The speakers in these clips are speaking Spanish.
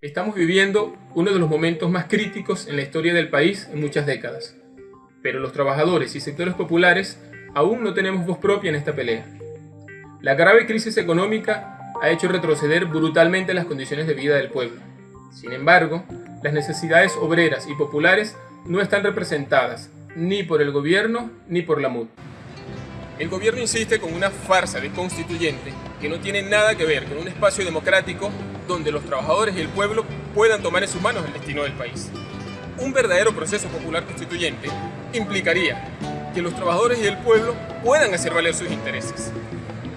Estamos viviendo uno de los momentos más críticos en la historia del país en muchas décadas. Pero los trabajadores y sectores populares aún no tenemos voz propia en esta pelea. La grave crisis económica ha hecho retroceder brutalmente las condiciones de vida del pueblo. Sin embargo, las necesidades obreras y populares no están representadas ni por el gobierno ni por la MUD. El gobierno insiste con una farsa de constituyente que no tiene nada que ver con un espacio democrático donde los trabajadores y el pueblo puedan tomar en sus manos el destino del país. Un verdadero proceso popular constituyente implicaría que los trabajadores y el pueblo puedan hacer valer sus intereses.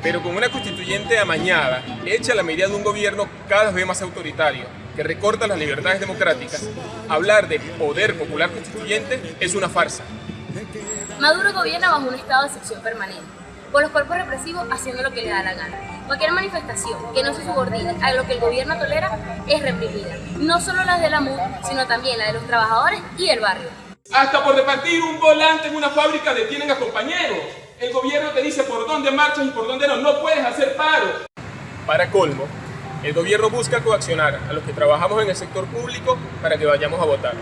Pero con una constituyente amañada, hecha a la medida de un gobierno cada vez más autoritario, que recorta las libertades democráticas, hablar de poder popular constituyente es una farsa. Maduro gobierna bajo un estado de excepción permanente, con los cuerpos represivos haciendo lo que le da la gana. Cualquier manifestación que no se subordine a lo que el gobierno tolera es reprimida, no solo las de la MUD, sino también la de los trabajadores y el barrio. Hasta por repartir un volante en una fábrica detienen a compañeros. El gobierno te dice por dónde marchas y por dónde no. No puedes hacer paro. Para colmo, el gobierno busca coaccionar a los que trabajamos en el sector público para que vayamos a votar.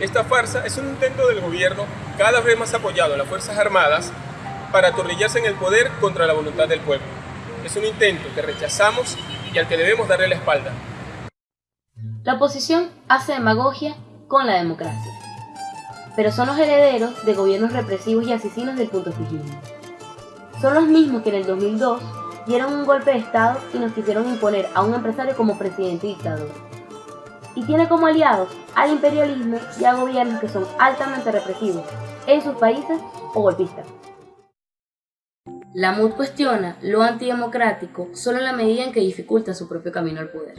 Esta farsa es un intento del gobierno, cada vez más apoyado en las Fuerzas Armadas, para atornillarse en el poder contra la voluntad del pueblo. Es un intento que rechazamos y al que debemos darle la espalda. La oposición hace demagogia con la democracia pero son los herederos de gobiernos represivos y asesinos del punto fijismo. Son los mismos que en el 2002 dieron un golpe de Estado y nos quisieron imponer a un empresario como presidente y dictador. Y tiene como aliados al imperialismo y a gobiernos que son altamente represivos en sus países o golpistas. La MUD cuestiona lo antidemocrático solo en la medida en que dificulta su propio camino al poder.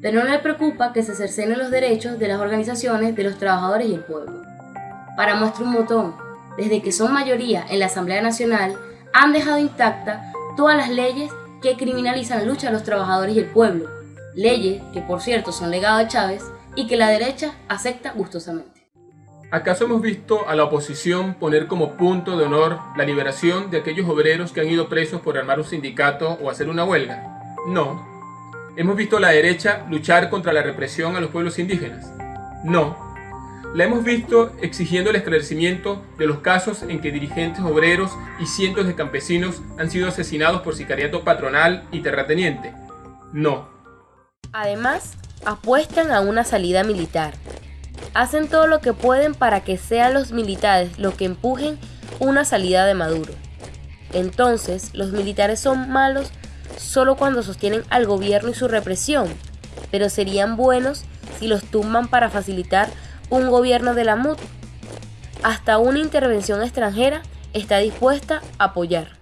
Pero no le preocupa que se cercenen los derechos de las organizaciones de los trabajadores y el pueblo. Para muestra un botón, desde que son mayoría en la Asamblea Nacional, han dejado intacta todas las leyes que criminalizan la lucha de los trabajadores y el pueblo, leyes que por cierto son legado de Chávez y que la derecha acepta gustosamente. ¿Acaso hemos visto a la oposición poner como punto de honor la liberación de aquellos obreros que han ido presos por armar un sindicato o hacer una huelga? No. ¿Hemos visto a la derecha luchar contra la represión a los pueblos indígenas? No la hemos visto exigiendo el esclarecimiento de los casos en que dirigentes obreros y cientos de campesinos han sido asesinados por sicariato patronal y terrateniente. No. Además, apuestan a una salida militar. Hacen todo lo que pueden para que sean los militares los que empujen una salida de Maduro. Entonces, los militares son malos solo cuando sostienen al gobierno y su represión, pero serían buenos si los tumban para facilitar un gobierno de la MUD, hasta una intervención extranjera está dispuesta a apoyar.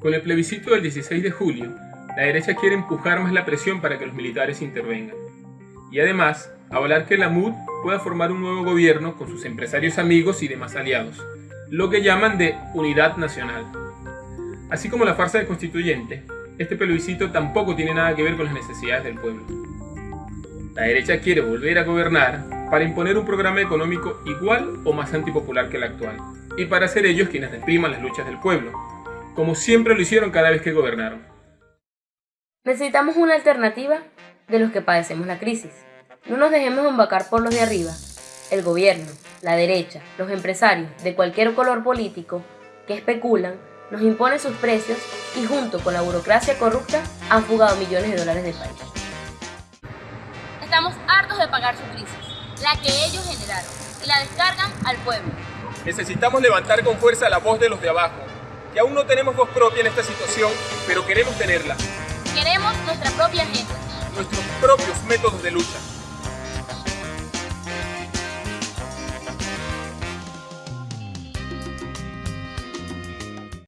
Con el plebiscito del 16 de julio, la derecha quiere empujar más la presión para que los militares intervengan. Y además, avalar que la MUD pueda formar un nuevo gobierno con sus empresarios amigos y demás aliados, lo que llaman de unidad nacional. Así como la farsa de constituyente, este plebiscito tampoco tiene nada que ver con las necesidades del pueblo. La derecha quiere volver a gobernar para imponer un programa económico igual o más antipopular que el actual, y para ser ellos quienes repriman las luchas del pueblo, como siempre lo hicieron cada vez que gobernaron. Necesitamos una alternativa de los que padecemos la crisis. No nos dejemos embacar por los de arriba. El gobierno, la derecha, los empresarios de cualquier color político que especulan nos imponen sus precios y junto con la burocracia corrupta han fugado millones de dólares del país. Estamos hartos de pagar su crisis la que ellos generaron, y la descargan al pueblo. Necesitamos levantar con fuerza la voz de los de abajo, que aún no tenemos voz propia en esta situación, pero queremos tenerla. Nuestros propios métodos de lucha.